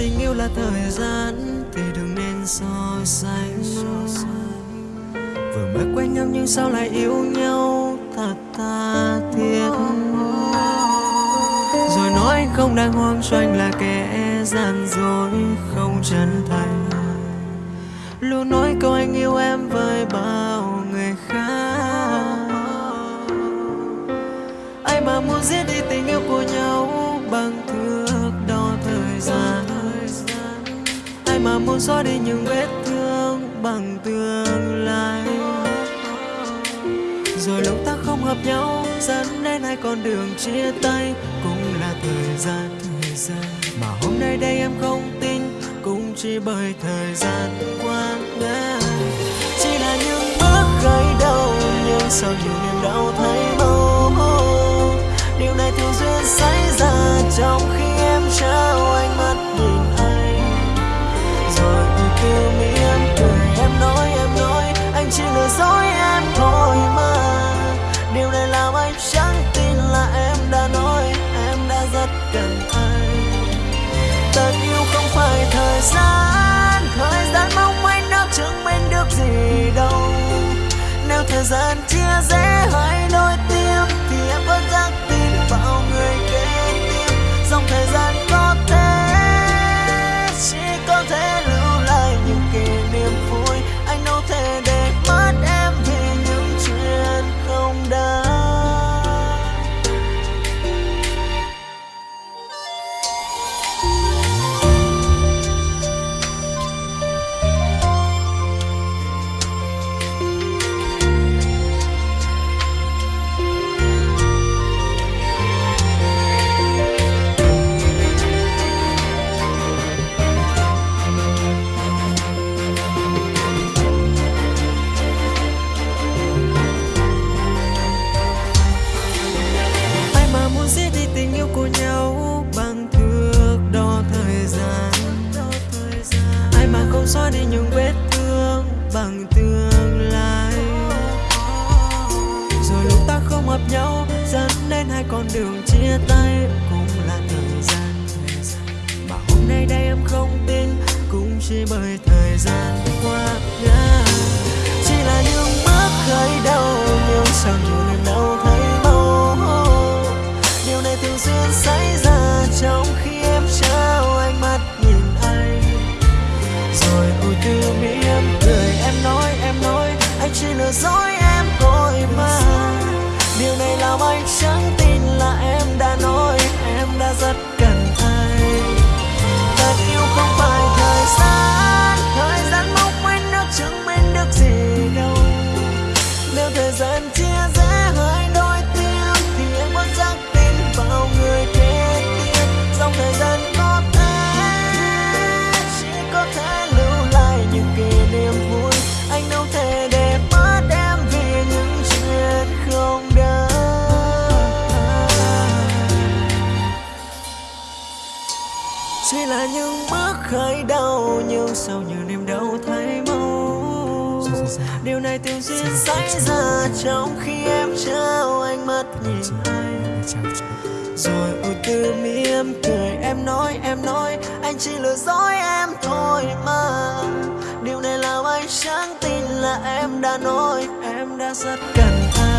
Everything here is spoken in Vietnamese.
tình yêu là thời gian, thì đừng nên so sánh. Vừa mới quen nhau nhưng sao lại yêu nhau thật tha thiết? Rồi nói anh không đang hoang cho anh là kẻ gian dối, không chân thành. Luôn nói câu anh yêu em với bao người khác. Ai mà muốn giết đi tình yêu của nhau bằng thứ? Muốn xóa đi những vết thương bằng tương lai. Rồi lúc ta không hợp nhau, dẫn đến hai con đường chia tay. Cũng là thời gian thời gian. Mà hôm nay đây em không tin, cũng chỉ bởi thời gian qua ngã chỉ là những bước gây đau nhưng sau nhiều niềm đau thấy màu điều này thường xuyên xảy làm anh, chẳng tin là em đã nói em đã rất cần anh. Tình yêu không phải thời gian thời gian mong manh nó chứng minh được gì đâu. Nếu thời gian chỉ xóa đi những vết thương bằng tương lai. Rồi lúc ta không hợp nhau, dẫn đến hai con đường chia tay cũng là thời gian. Mà hôm nay đây em không tin, cũng chỉ bởi thời gian qua ngã điều này thường xuyên xảy ra trong khi em trao ánh mắt nhìn anh. Rồi ôi từ mi em cười em nói em nói anh chỉ lừa dối em thôi mà. Điều này làm anh chẳng tin là em đã nói em đã rất cần